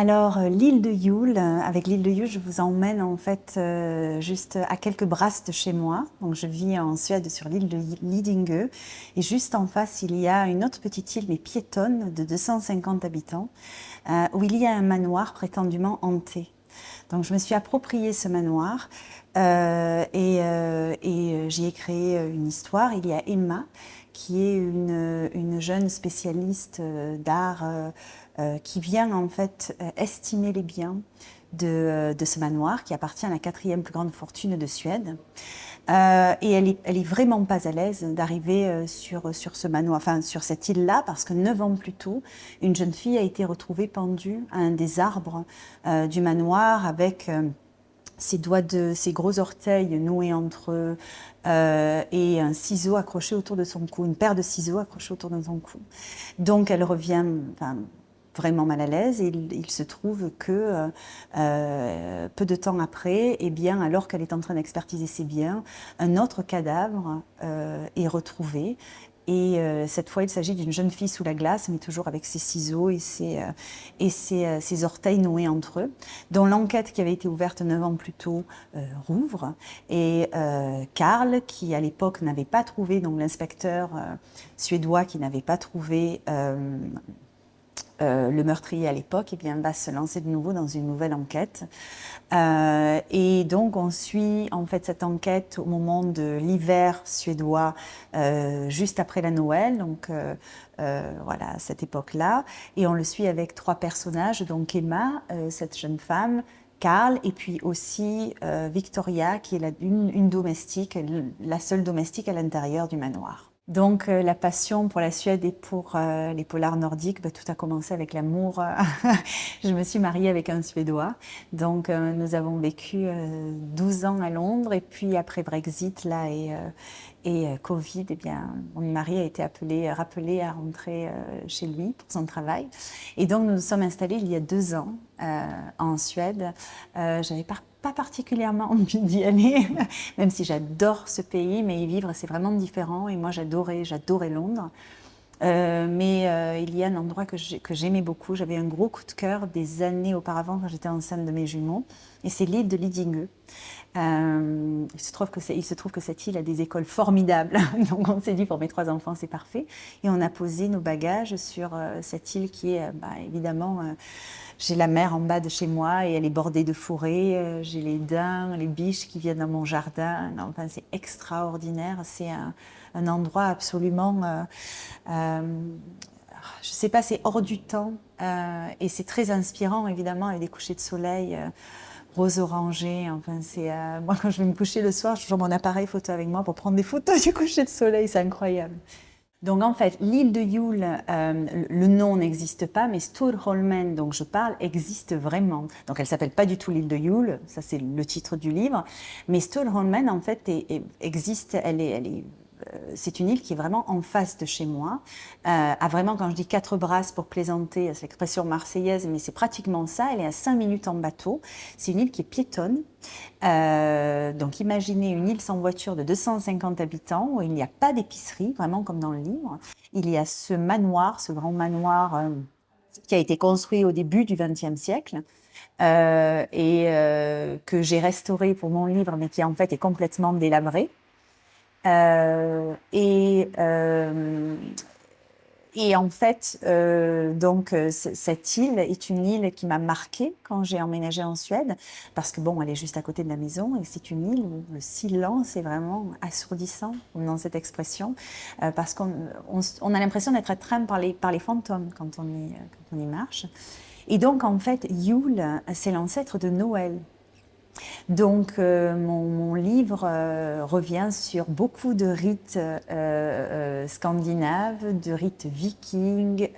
Alors, euh, l'île de Yule, euh, avec l'île de Yule, je vous emmène en fait euh, juste à quelques brasses de chez moi. Donc, je vis en Suède sur l'île de Lidingö. Et juste en face, il y a une autre petite île, mais piétonne, de 250 habitants, où il y a un manoir prétendument hanté. Donc, je me suis approprié ce manoir et, et j'y ai créé une histoire. Il y a Emma, qui est une, une jeune spécialiste d'art euh, qui vient en fait euh, estimer les biens de, ce manoir qui appartient à la quatrième plus grande fortune de Suède. Euh, et elle est, elle est vraiment pas à l'aise d'arriver sur, sur ce manoir, enfin sur cette île-là, parce que neuf ans plus tôt, une jeune fille a été retrouvée pendue à un des arbres du manoir avec ses doigts de ses gros orteils noués entre eux et un ciseau accroché autour de son cou, une paire de ciseaux accrochés autour de son cou. Donc elle revient, vraiment mal à l'aise et il, se trouve que euh, euh, peu de temps après, eh bien, alors qu'elle est en train d'expertiser ses biens, un autre cadavre euh, est retrouvé et cette fois, il s'agit d'une jeune fille sous la glace, mais toujours avec ses ciseaux et ses, et ses, ses orteils noués entre eux, dont l'enquête qui avait été ouverte neuf ans plus tôt rouvre. Et Karl, qui à l'époque n'avait pas trouvé, donc l'inspecteur suédois qui n'avait pas trouvé euh, le meurtrier à l'époque, eh bien, va se lancer de nouveau dans une nouvelle enquête. Euh, et donc, on suit en fait cette enquête au moment de l'hiver suédois, euh, juste après la Noël, donc voilà, cette époque-là. Et on le suit avec trois personnages, donc Emma, cette jeune femme, Karl et puis aussi Victoria, qui est la, une domestique, la seule domestique à l'intérieur du manoir. Donc euh, la passion pour la Suède et pour euh, les polars nordiques, bah, tout a commencé avec l'amour. je me suis mariée avec un Suédois, donc euh, nous avons vécu 12 ans à Londres et puis après Brexit là et, et Covid, eh bien mon mari a été appelé, rappelé à rentrer chez lui pour son travail. Et donc nous nous sommes installés il y a deux ans en Suède. J'avais pas pas particulièrement envie d'y aller, même si j'adore ce pays, mais y vivre c'est vraiment différent. Et moi j'adorais, j'adorais Londres. Euh, mais euh, il y a un endroit que j'aimais beaucoup. J'avais un gros coup de cœur des années auparavant quand j'étais enceinte de mes jumeaux. Et c'est l'île de Lidingö. Euh, il, se trouve que cette île a des écoles formidables. Donc on s'est dit pour mes trois enfants c'est parfait. Et on a posé nos bagages sur cette île qui est bah, évidemment j'ai la mer en bas de chez moi et elle est bordée de forêts. Euh, j'ai les daims, les biches qui viennent dans mon jardin. Enfin, c'est extraordinaire. C'est un, endroit absolument... Euh, euh, je ne sais pas, c'est hors du temps. et c'est très inspirant, évidemment, avec des couchers de soleil rose orangé. Enfin, c'est moi quand je vais me coucher le soir, je toujours mon appareil photo avec moi pour prendre des photos du coucher de soleil. C'est incroyable. Donc en fait, l'île de Yule, euh, le nom n'existe pas, mais Storholmen, dont je parle, existe vraiment. Donc elle s'appelle pas du tout l'île de Yule, ça c'est le titre du livre, mais Storholmen en fait existe, elle est, elle est euh, c'est une île qui est vraiment en face de chez moi, euh, à vraiment, quand je dis quatre brasses pour plaisanter, c'est l'expression marseillaise, mais c'est pratiquement ça, elle est à cinq minutes en bateau. C'est une île qui est piétonne. Euh, donc imaginez une île sans voiture de 250 habitants, où il n'y a pas d'épicerie, vraiment comme dans le livre. Il y a ce manoir, ce grand manoir euh, qui a été construit au début du XXe siècle, euh, et euh, que j'ai restauré pour mon livre, mais qui en fait est complètement délabré. Euh, et, euh, et en fait, euh, donc cette île est une île qui mm'a marquée quand j'ai emménagé en Suède, parce que bon, elle est juste à côté de la maison et c'est une île où le silence est vraiment assourdissant, dans cette expression, parce qu'on on, a l'impression d'être atteint par les, par les fantômes quand on y, quand on y marche. Et donc en fait, Yule, c'est l'ancêtre de Noël. Donc, euh, mon, livre euh, revient sur beaucoup de rites euh, scandinaves, de rites vikings,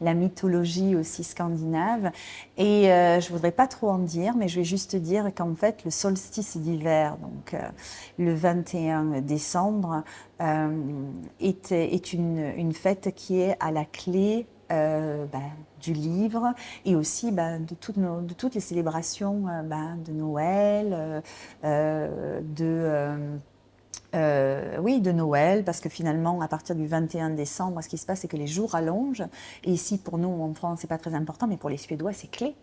la mythologie aussi scandinave. Et je voudrais pas trop en dire, mais je vais juste dire qu'en fait, le solstice d'hiver, donc le 21 décembre, est, une fête qui est à la clé euh, bah, du livre et aussi bah, de, toutes les célébrations euh, bah, de Noël, euh, oui, de Noël, parce que finalement, à partir du 21 décembre, ce qui se passe, c'est que les jours allongent. Et ici, pour nous, en France, c'est pas très important, mais pour les Suédois, c'est clé,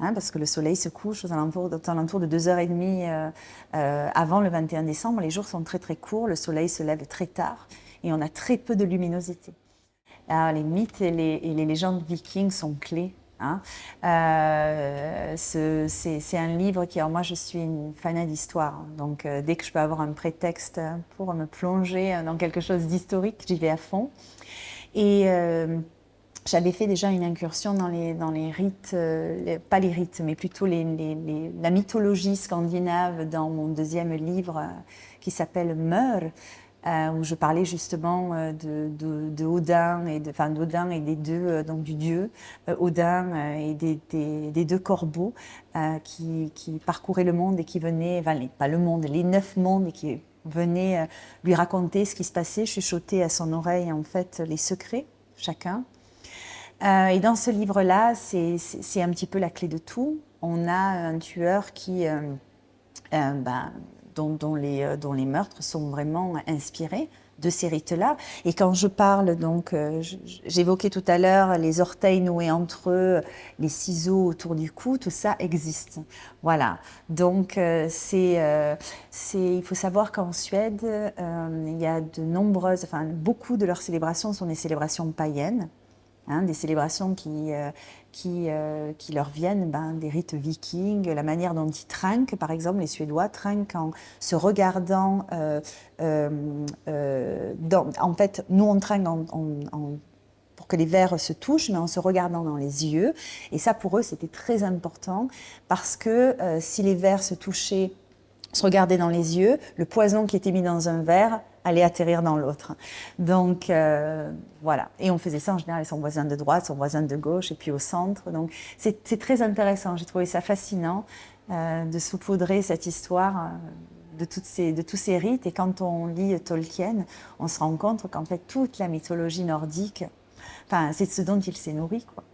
hein, parce que le soleil se couche aux alentours, de 2h30 euh, euh, avant le 21 décembre. Les jours sont très très courts, le soleil se lève très tard, et on a très peu de luminosité. Alors, les mythes et les, légendes vikings sont clés Hein. Euh, c'est un livre qui, moi je suis une fan d'histoire, hein. donc euh, dès que je peux avoir un prétexte pour me plonger dans quelque chose d'historique, j'y vais à fond. Et euh, j'avais fait déjà une incursion dans les, rites, pas les rites, mais plutôt la mythologie scandinave dans mon deuxième livre qui s'appelle Meur, euh, où je parlais justement euh, de, Odin et de, enfin d'Odin et des deux euh, donc du dieu Odin et des, deux corbeaux qui, parcouraient le monde et qui venaient, enfin pas le monde, les neuf mondes et qui venaient lui raconter ce qui se passait, chuchoter à son oreille en fait les secrets chacun. et dans ce livre-là, c'est un petit peu la clé de tout. On a un tueur qui ben, dont, les, euh, dont, les, meurtres sont vraiment inspirés de ces rites-là. Et quand je parle, donc, euh, j'évoquais tout à l'heure les orteils noués entre eux, les ciseaux autour du cou, tout ça existe. Voilà. Donc, euh, c'est, il faut savoir qu'en Suède, il y a de nombreuses, enfin, beaucoup de leurs célébrations sont des célébrations païennes. Hein, des célébrations qui, euh, euh, qui, leur viennent ben, des rites vikings, la manière dont ils trinquent, par exemple, les Suédois trinquent en se regardant. Euh, dans, en fait, nous, on trinque pour que les verres se touchent, mais en se regardant dans les yeux. Et ça, pour eux, c'était très important parce que si les verres se touchaient, se regardaient dans les yeux, le poison qui était mis dans un verre aller atterrir dans l'autre. Donc euh, voilà, et on faisait ça en général avec son voisin de droite, son voisin de gauche et puis au centre. Donc c'est très intéressant, j'ai trouvé ça fascinant euh, de saupoudrer cette histoire euh, de, toutes ces, de tous ces rites. Et quand on lit Tolkien, on se rend compte qu'en fait toute la mythologie nordique, enfin, c'est ce dont il s'est nourri. Quoi.